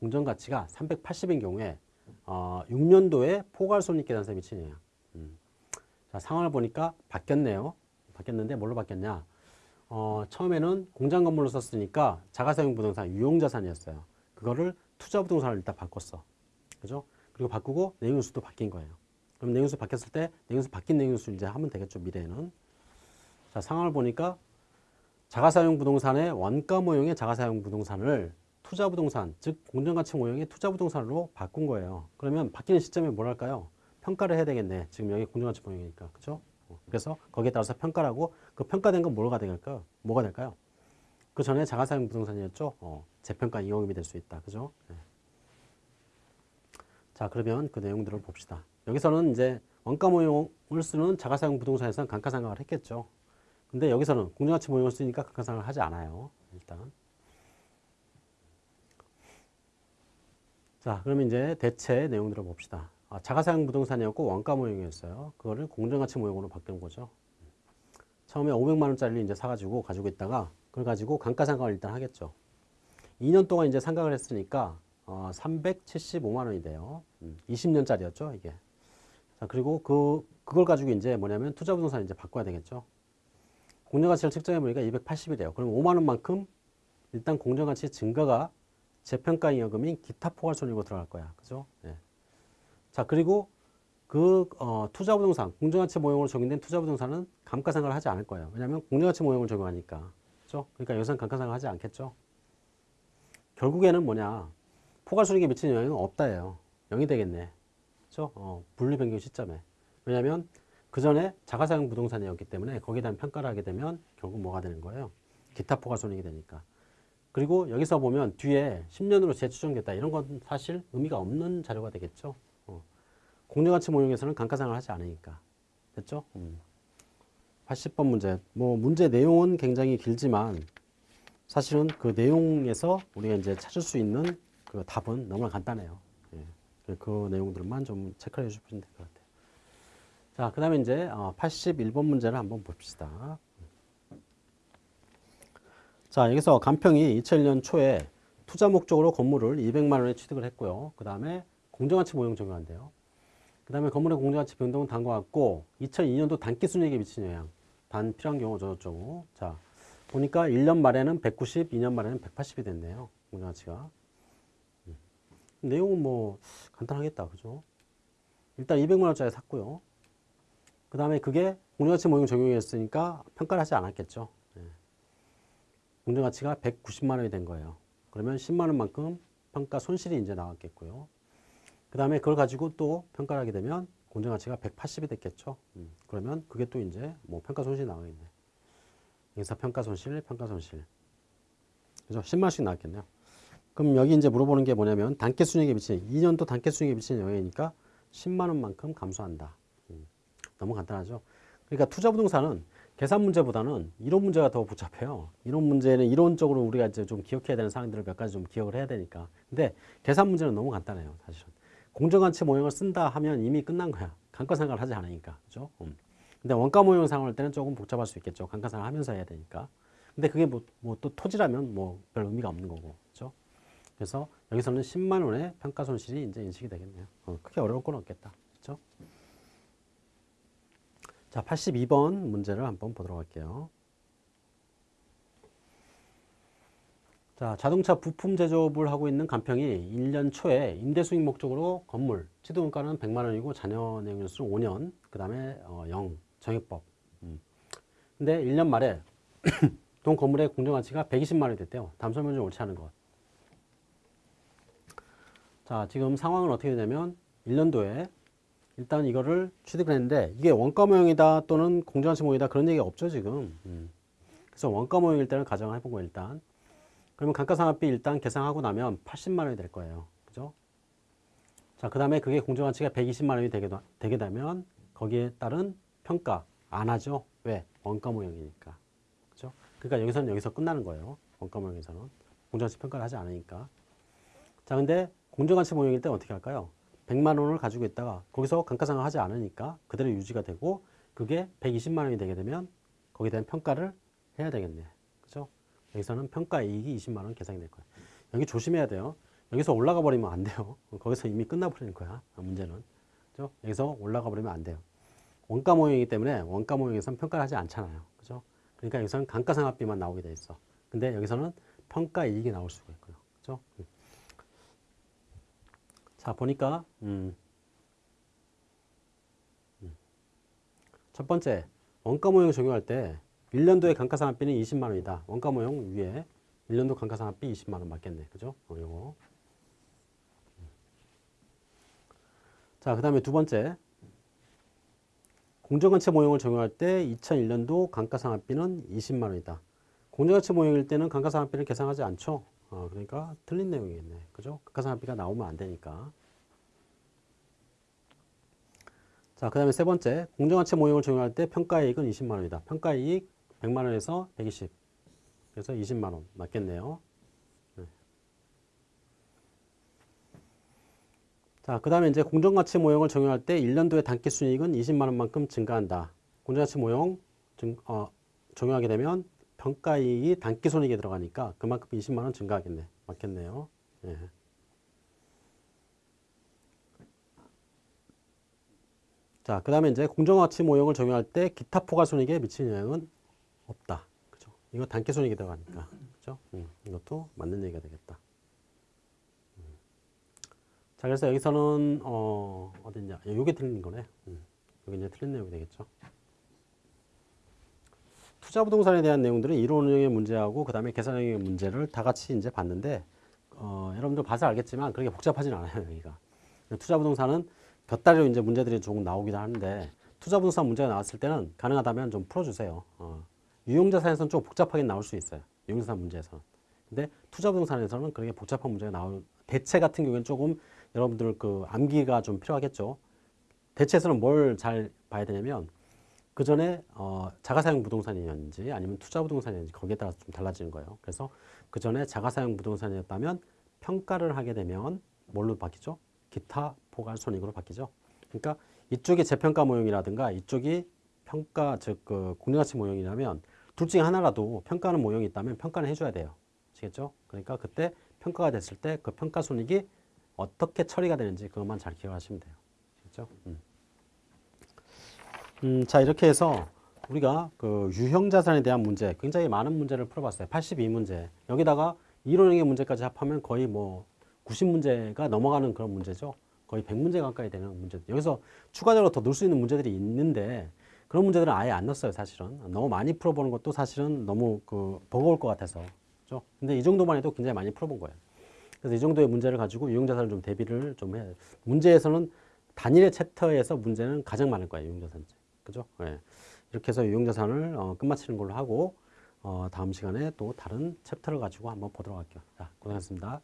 공정 가치가 380인 경우에 어, 6년도에 포괄 손익 계산서에 미치는 영향. 음. 자, 상황을 보니까 바뀌었네요. 바뀌었는데 뭘로 바뀌었냐? 어, 처음에는 공장 건물로 썼으니까 자가사용 부동산 유용자산이었어요. 그거를 투자 부동산을 일단 바꿨어. 그죠? 그리고 바꾸고 내용수도 바뀐 거예요. 그럼 내용수 바뀌었을 때 내용수 바뀐 내용수 이제 하면 되겠죠, 미래에는. 자, 상황을 보니까 자가사용 부동산의 원가 모형의 자가사용 부동산을 투자 부동산, 즉 공정가치 모형의 투자 부동산으로 바꾼 거예요. 그러면 바뀌는 시점에 뭘 할까요? 평가를 해야 되겠네. 지금 여기 공정가치 모형이니까. 그죠? 어, 그래서 거기에 따라서 평가를 하고 그 평가된 건 뭐가 될까요? 뭐가 될까요? 그 전에 자가사용 부동산이었죠? 어, 재평가 이용임이 될 수 있다. 그죠? 네. 자, 그러면 그 내용들을 봅시다. 여기서는 이제 원가 모형을 쓰는 자가사용 부동산에서는 감가상각을 했겠죠. 근데 여기서는 공정가치 모형을 쓰니까 감가상각을 하지 않아요. 일단. 자, 그러면 이제 대체 내용들을 봅시다. 아, 자가사용 부동산이었고 원가 모형이었어요. 그거를 공정가치 모형으로 바꾼 거죠. 처음에 500만 원짜리를 이제 사가지고 가지고 있다가 그걸 가지고 감가상각을 일단 하겠죠. 2년 동안 이제 상각을 했으니까 어, 375만 원이 돼요. 음, 20년짜리였죠, 이게. 자, 그리고 그 그걸 가지고 이제 뭐냐면 투자 부동산 이제 바꿔야 되겠죠. 공정가치를 측정해 보니까 280이래요. 그럼 5만 원만큼 일단 공정가치 증가가 재평가 잉여금인 기타 포괄 손익으로 들어갈 거야. 그죠? 예. 자, 그리고 그 어, 투자 부동산, 공정가치 모형으로 적용된 투자 부동산은 감가상각을 하지 않을 거예요. 왜냐하면 공정가치 모형을 적용하니까. 그죠? 그러니까 여기서는 감가상각을 하지 않겠죠. 결국에는 뭐냐? 포괄 손익에 미치는 영향은 없다예요. 0이 되겠네. 그죠? 어, 분리 변경 시점에. 왜냐하면 그 전에 자가사용 부동산이었기 때문에 거기에 대한 평가를 하게 되면 결국 뭐가 되는 거예요? 기타 포괄 손익이 되니까. 그리고 여기서 보면 뒤에 10년으로 재추정됐다. 이런 건 사실 의미가 없는 자료가 되겠죠. 어. 공정가치 모형에서는 감가상을 하지 않으니까. 됐죠? 음. 80번 문제. 뭐 문제 내용은 굉장히 길지만 사실은 그 내용에서 우리가 이제 찾을 수 있는 그 답은 너무나 간단해요. 예. 그 내용들만 좀 체크를 해주시면 될 것 같아요. 자, 그 다음에 이제 81번 문제를 한번 봅시다. 자, 여기서 간평이 2001년 초에 투자 목적으로 건물을 200만 원에 취득을 했고요. 그 다음에 공정가치 모형 적용한대요. 그 다음에 건물의 공정가치 변동은 단과 같고 2002년도 단기 순이익에 미치는 영향. 단 필요한 경우 저저쩌고. 자, 보니까 1년 말에는 190, 2년 말에는 180이 됐네요. 공정가치가. 음. 내용은 뭐 간단하겠다. 그죠? 일단 200만 원짜리 샀고요. 그 다음에 그게 공정가치 모형 적용했으니까 평가를 하지 않았겠죠. 공정가치가 190만 원이 된 거예요. 그러면 10만 원만큼 평가 손실이 이제 나왔겠고요. 그 다음에 그걸 가지고 또 평가를 하게 되면 공정가치가 180이 됐겠죠. 음, 그러면 그게 또 이제 뭐 평가 손실이 나오겠네. 여기서 평가 손실, 평가 손실. 그죠? 10만 원씩 나왔겠네요. 그럼 여기 이제 물어보는 게 뭐냐면 단기 순이익에 미치는 2년도 단기 순이익에 미치는 영향이니까 10만 원만큼 감소한다. 음, 너무 간단하죠. 그러니까 투자 부동산은 계산 문제보다는 이론 문제가 더 복잡해요. 이론 문제는 이론적으로 우리가 이제 좀 기억해야 되는 사항들을 몇 가지 좀 기억을 해야 되니까. 근데 계산 문제는 너무 간단해요, 사실은. 공정가치 모형을 쓴다 하면 이미 끝난 거야. 감가상각을 하지 않으니까. 그죠? 음. 근데 원가 모형 상을 때는 조금 복잡할 수 있겠죠. 감가상각을 하면서 해야 되니까. 근데 그게 뭐, 뭐또 토지라면 뭐 별 의미가 없는 거고. 그죠? 그래서 여기서는 10만 원의 평가 손실이 이제 인식이 되겠네요. 어, 크게 어려울 건 없겠다. 그죠? 자, 82번 문제를 한번 보도록 할게요. 자, 자동차 부품 제조업을 하고 있는 간평이 1년 초에 임대 수익 목적으로 건물, 취득원가는 100만 원이고 자녀 내용연수는 5년, 그 다음에 어, 0, 정액법. 음. 근데 1년 말에 동 건물의 공정 가치가 120만 원이 됐대요. 설명 좀 옳지 않은 것. 자, 지금 상황은 어떻게 되냐면 1년도에 일단 이거를 취득을 했는데 이게 원가 모형이다 또는 공정가치 모형이다 그런 얘기 없죠 지금. 음. 그래서 원가 모형일 때는 가정을 해보고 일단. 그러면 감가상각비 일단 계산하고 나면 80만 원이 될 거예요. 그죠? 자 그 다음에 그게 공정가치가 120만 원이 되게, 되게 되면 거기에 따른 평가 안 하죠? 왜? 원가 모형이니까. 그죠? 그러니까 여기서는 여기서 끝나는 거예요. 원가 모형에서는. 공정가치 평가를 하지 않으니까 자 근데 공정가치 모형일 때 어떻게 할까요 100만 원을 가지고 있다가 거기서 감가상각 하지 않으니까 그대로 유지가 되고 그게 120만 원이 되게 되면 거기에 대한 평가를 해야 되겠네. 그죠? 여기서는 평가 이익이 20만 원 계산이 될 거예요. 여기 조심해야 돼요. 여기서 올라가 버리면 안 돼요. 거기서 이미 끝나버리는 거야. 문제는. 그죠? 여기서 올라가 버리면 안 돼요. 원가 모형이기 때문에 원가 모형에서는 평가를 하지 않잖아요. 그죠? 그러니까 여기서는 감가상각비만 나오게 돼 있어. 근데 여기서는 평가 이익이 나올 수가 있고요. 그죠? 음. 자, 보니까, 음. 음. 첫 번째, 원가 모형 적용할 때 1년도에 감가상각비는 20만 원이다. 원가 모형 위에 1년도 감가상각비 20만 원 맞겠네. 그죠? 어, 요거. 자, 그 다음에 두 번째. 공정가치 모형을 적용할 때 2001년도 감가상각비는 20만 원이다. 공정가치 모형일 때는 감가상각비를 계산하지 않죠. 어, 그러니까 틀린 내용이겠네. 그죠? 감가상각비가 나오면 안 되니까. 자, 그 다음에 세 번째. 공정가치 모형을 적용할 때 평가이익은 20만 원이다. 평가이익 100만 원에서 120. 그래서 20만 원 맞겠네요. 네. 자, 그 다음에 이제 공정가치 모형을 적용할 때 1년도에 단기 순이익은 20만 원만큼 증가한다. 공정가치 모형 증, 어, 적용하게 되면 평가이익이 단기순이익에 들어가니까 그만큼 20만 원 증가하겠네. 맞겠네요. 예. 자, 그 다음에 이제 공정가치 모형을 적용할 때 기타 포괄손익에 미치는 영향은 없다. 그죠? 이거 단기손익에 들어가니까. 그죠? 음, 이것도 맞는 얘기가 되겠다. 음. 자, 그래서 여기서는, 어, 어딨냐. 요게 틀린 거네. 음, 여기 이제 틀린 내용이 되겠죠. 투자 부동산에 대한 내용들은 이론 운영의 문제하고 그 다음에 계산 운영의 문제를 다 같이 이제 봤는데, 어, 여러분들 봐서 알겠지만 그렇게 복잡하진 않아요, 여기가. 투자 부동산은 곁다리로 이제 문제들이 조금 나오기도 하는데 투자 부동산 문제가 나왔을 때는 가능하다면 좀 풀어주세요. 어. 유용자산에서는 좀 복잡하게 나올 수 있어요. 유용자산 문제에서는. 근데 투자 부동산에서는 그렇게 복잡한 문제가 나올 대체 같은 경우에는 조금 여러분들 그 암기가 좀 필요하겠죠. 대체에서는 뭘 잘 봐야 되냐면 그 전에 어, 자가사용 부동산이었는지 아니면 투자 부동산이었는지 거기에 따라서 좀 달라지는 거예요. 그래서 그 전에 자가사용 부동산이었다면 평가를 하게 되면 뭘로 바뀌죠? 기타 포괄손익으로 바뀌죠. 그러니까 이쪽이 재평가 모형이라든가 이쪽이 평가 즉 그 공정가치 모형이라면 둘 중에 하나라도 평가하는 모형이 있다면 평가는 해줘야 돼요. 아시겠죠? 그러니까 그때 평가가 됐을 때 그 평가 손익이 어떻게 처리가 되는지 그것만 잘 기억하시면 돼요. 아시겠죠? 음. 음, 자 이렇게 해서 우리가 그 유형 자산에 대한 문제 굉장히 많은 문제를 풀어봤어요. 82문제 여기다가 이론형의 문제까지 합하면 거의 뭐 90문제가 넘어가는 그런 문제죠. 거의 100문제 가까이 되는 문제. 여기서 추가적으로 더 넣을 수 있는 문제들이 있는데 그런 문제들은 아예 안 넣었어요, 사실은. 너무 많이 풀어보는 것도 사실은 너무 그 버거울 것 같아서. 그죠? 근데 이 정도만 해도 굉장히 많이 풀어본 거예요. 그래서 이 정도의 문제를 가지고 유형자산을 좀 대비를 좀 해야 돼요. 문제에서는 단일의 챕터에서 문제는 가장 많을 거예요, 유형자산. 그죠? 예. 이렇게 해서 유형자 산을 어, 끝마치는 걸로 하고 어, 다음 시간에 또 다른 챕터를 가지고 한번 보도록 할게요. 자, 고생하셨습니다.